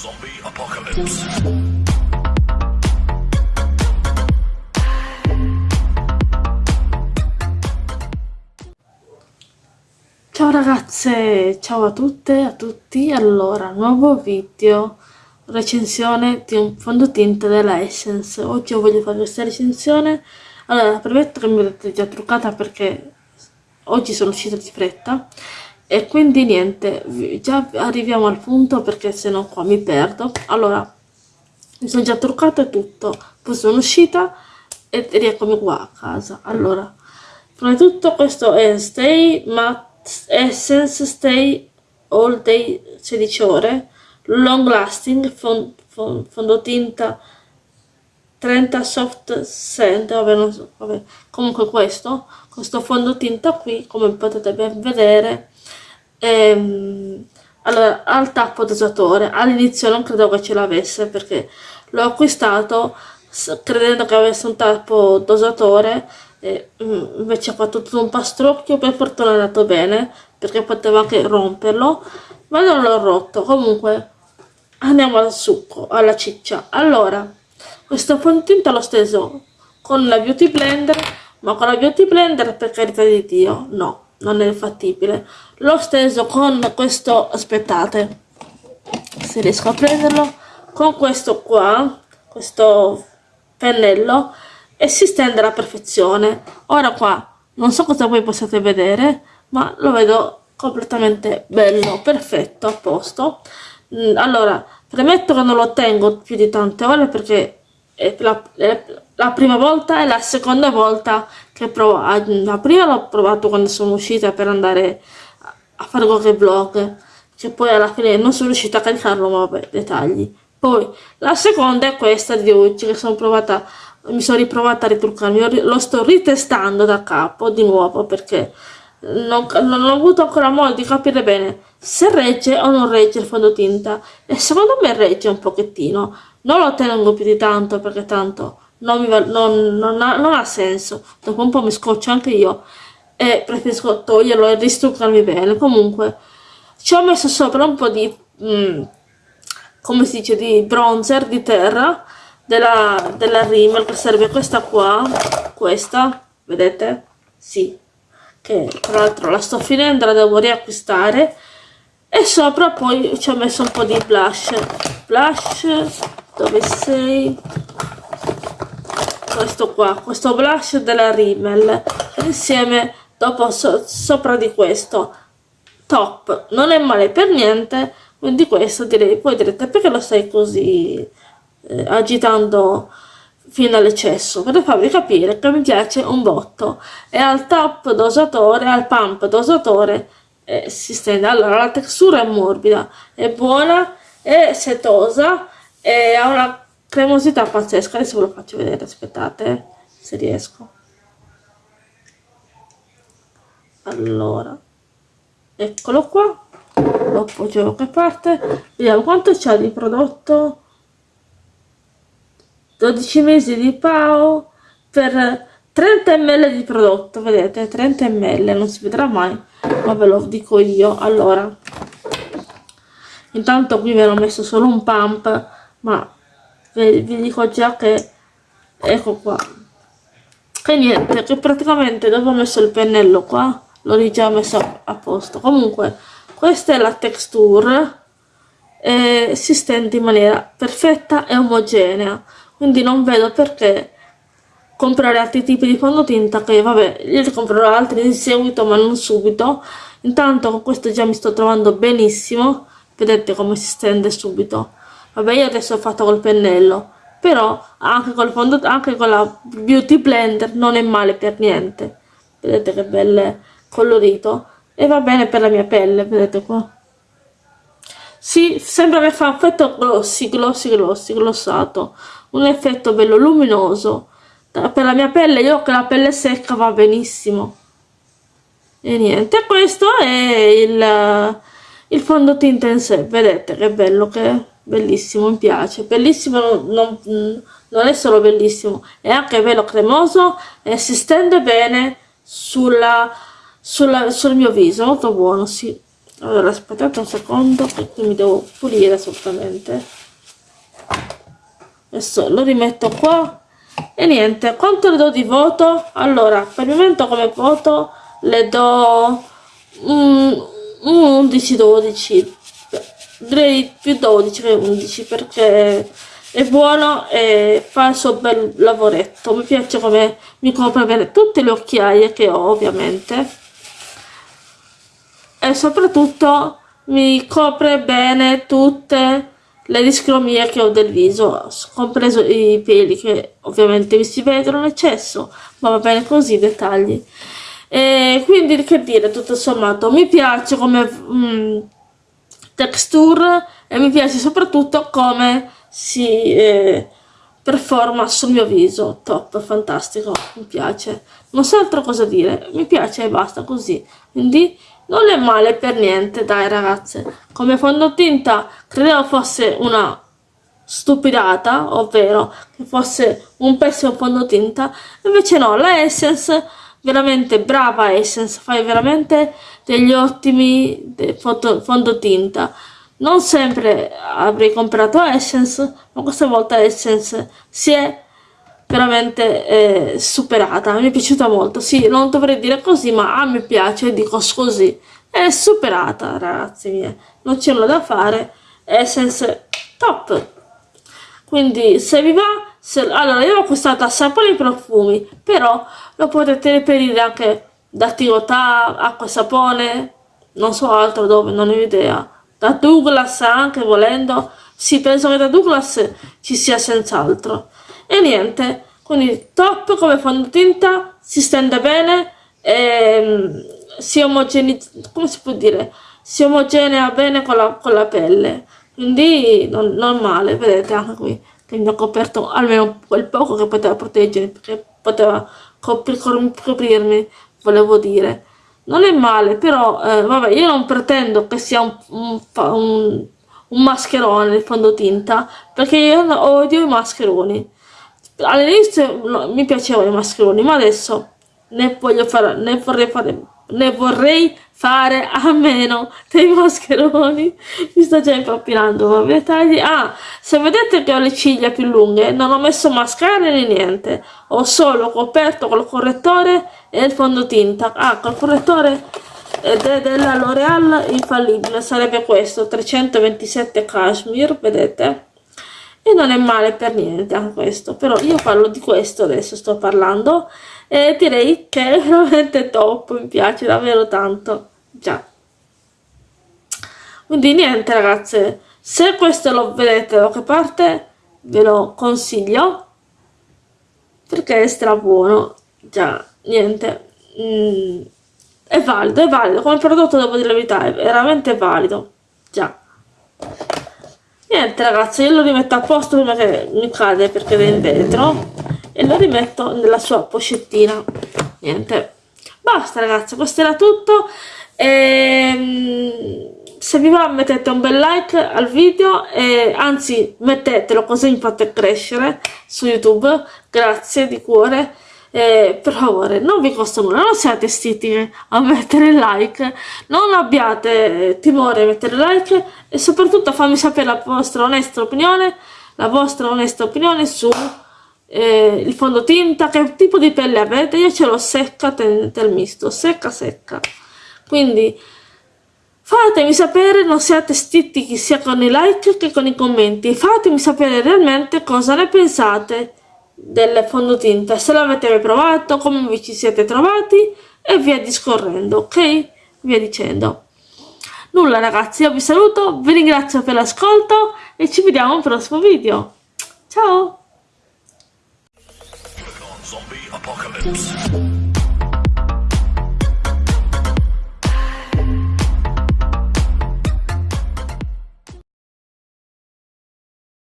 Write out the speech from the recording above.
Zombie Apocalypse. Ciao ragazze, ciao a tutte e a tutti. Allora, nuovo video recensione di un fondotinta della Essence. Oggi voglio fare questa recensione. Allora, premetto che mi vedete già truccata perché oggi sono uscita di fretta e quindi niente, già arriviamo al punto perché se no qua mi perdo. Allora, mi sono già truccata e tutto, poi sono uscita e rieccomi qua a casa. Allora, prima di tutto questo è Stay Matte Essence Stay All Day 16 ore long lasting fond, fond, fondotinta 30 soft scent vabbè, non so, vabbè. comunque questo questo fondotinta qui come potete ben vedere ehm, allora al tappo dosatore all'inizio non credo che ce l'avesse perché l'ho acquistato credendo che avesse un tappo dosatore e mm, invece ha fatto tutto un pastrocchio per fortuna è andato bene perché poteva anche romperlo ma non l'ho rotto. Comunque andiamo al succo alla ciccia. Allora questo fondotinta l'ho steso con la beauty blender ma con la beauty blender per carità di dio no non è fattibile. L'ho steso con questo aspettate se riesco a prenderlo con questo qua questo pennello e si stende alla perfezione. Ora qua non so cosa voi possiate vedere ma lo vedo completamente bello perfetto a posto. Mm, allora premetto che non lo tengo più di tante ore perché è la, è la prima volta e la seconda volta che provo la prima l'ho provato quando sono uscita per andare a fare qualche vlog. Che poi alla fine non sono riuscita a caricarlo ma vabbè dettagli. Poi la seconda è questa di oggi che sono provata mi sono riprovata a ritruccarmi. Lo sto ritestando da capo di nuovo perché non, non ho avuto ancora modo di capire bene se regge o non regge il fondotinta. E secondo me regge un pochettino. Non lo tengo più di tanto perché tanto non, va, non, non, ha, non ha, senso. Dopo un po' mi scoccio anche io e preferisco toglierlo e ristruccarmi bene comunque ci ho messo sopra un po' di mm, come si dice di bronzer di terra della, della Rimmel che serve questa qua questa vedete? sì. Che tra l'altro la sto finendo, la devo riacquistare. E sopra poi ci ho messo un po' di blush. Blush dove sei questo qua questo blush della Rimmel insieme dopo so, sopra di questo top. Non è male per niente quindi questo direi poi direte perché lo stai così eh, agitando fino all'eccesso? Per farvi capire che mi piace un botto. E al top dosatore al pump dosatore eh, si stende. Allora la textura è morbida è buona è setosa e ha una cremosità pazzesca adesso ve lo faccio vedere aspettate se riesco. Allora eccolo qua lo appoggio da parte. Vediamo quanto c'è di prodotto 12 mesi di PAO per 30 ml di prodotto vedete 30 ml non si vedrà mai ma ve lo dico io. Allora intanto qui vi ho messo solo un pump ma vi, dico già che ecco qua. Che niente che praticamente dopo ho messo il pennello qua l'ho già messo a posto. Comunque questa è la texture e si stende in maniera perfetta e omogenea. Quindi non vedo perché comprare altri tipi di fondotinta che vabbè io ne comprerò altri in seguito ma non subito. Intanto con questo già mi sto trovando benissimo. Vedete come si stende subito vabbè io adesso ho fatto col pennello però anche col fondo anche con la beauty blender non è male per niente. Vedete che bel colorito. E va bene per la mia pelle vedete qua. Sì, sembra che fa effetto glossy, glossy, glossy, glossato. Un effetto bello luminoso. Per la mia pelle io che la pelle secca va benissimo. E niente questo è il, il fondotinta in sé. Vedete che bello che è bellissimo mi piace. Bellissimo non, non è solo bellissimo è anche bello cremoso e si stende bene sulla, sulla, sul mio viso molto buono sì. Allora aspettate un secondo perché mi devo pulire assolutamente. Adesso lo rimetto qua. E niente quanto le do di voto? Allora per il momento come voto le do un, un 11-12 direi più 12 che 11 perché è buono e fa il suo bel lavoretto. Mi piace come mi copre bene tutte le occhiaie che ho ovviamente. E soprattutto mi copre bene tutte le discromie che ho del viso compreso i peli che ovviamente vi si vedono in eccesso ma va bene così dettagli. E quindi che dire tutto sommato mi piace come mm, texture e mi piace soprattutto come si eh, performa sul mio viso. Top fantastico mi piace. Non so altro cosa dire mi piace e basta così. Quindi non è male per niente dai ragazze. Come fondotinta credevo fosse una stupidata ovvero che fosse un pessimo fondotinta. Invece no la Essence veramente brava Essence fai veramente degli ottimi fondotinta. Non sempre avrei comprato Essence ma questa volta Essence si è veramente eh, superata. Mi è piaciuta molto. Sì non dovrei dire così ma a me piace dico così. È superata ragazzi miei. Non c'è nulla da fare. Essence top. Quindi se vi va se, allora io ho acquistato assai po' di profumi però lo potete reperire anche da Tirotà, acqua sapone non so altro dove non ho idea. Da Douglas anche volendo sì penso che da Douglas ci sia senz'altro. E niente quindi top come fondotinta si stende bene e ehm, si omogenizza come si può dire? Si omogenea bene con la, con la pelle. Quindi non, non male vedete anche qui che mi ha coperto almeno quel poco che poteva proteggere perché poteva coprirmi volevo dire. Non è male però eh, vabbè io non pretendo che sia un, un, un, un mascherone il fondotinta perché io odio i mascheroni. All'inizio mi piacevano i mascheroni ma adesso ne voglio fare ne vorrei fare ne vorrei fare a meno dei mascheroni. Mi sto già impappinando vabbè tagli. Ah se vedete che ho le ciglia più lunghe non ho messo mascara né niente. Ho solo coperto col correttore e il fondotinta. Ah col correttore ed è della L'Oreal infallibile. Sarebbe questo 327 cashmere vedete e non è male per niente anche questo. Però io parlo di questo adesso sto parlando e direi che è veramente top mi piace davvero tanto. Già. Quindi niente ragazze se questo lo vedete da qualche parte ve lo consiglio perché è stra buono già niente. Mm, è valido è valido. Come prodotto devo dire la verità è veramente valido. Già niente ragazzi io lo rimetto a posto prima che mi cade perché è in vetro e lo rimetto nella sua pochettina. Niente. Basta ragazzi questo era tutto. E, ehm, se vi va mettete un bel like al video e anzi mettetelo così mi fate crescere su youtube. Grazie di cuore eh, per favore non vi costa nulla non siate stiti a mettere like non abbiate timore a mettere like e soprattutto fammi sapere la vostra onesta opinione la vostra onesta opinione su eh, il fondotinta che tipo di pelle avete io ce l'ho secca del misto secca secca. Quindi fatemi sapere non siate stitichi sia con i like che con i commenti fatemi sapere realmente cosa ne pensate del fondotinta. Se l'avete mai provato come vi ci siete trovati e via discorrendo ok? Via dicendo. Nulla ragazzi io vi saluto vi ringrazio per l'ascolto e ci vediamo al prossimo video. Ciao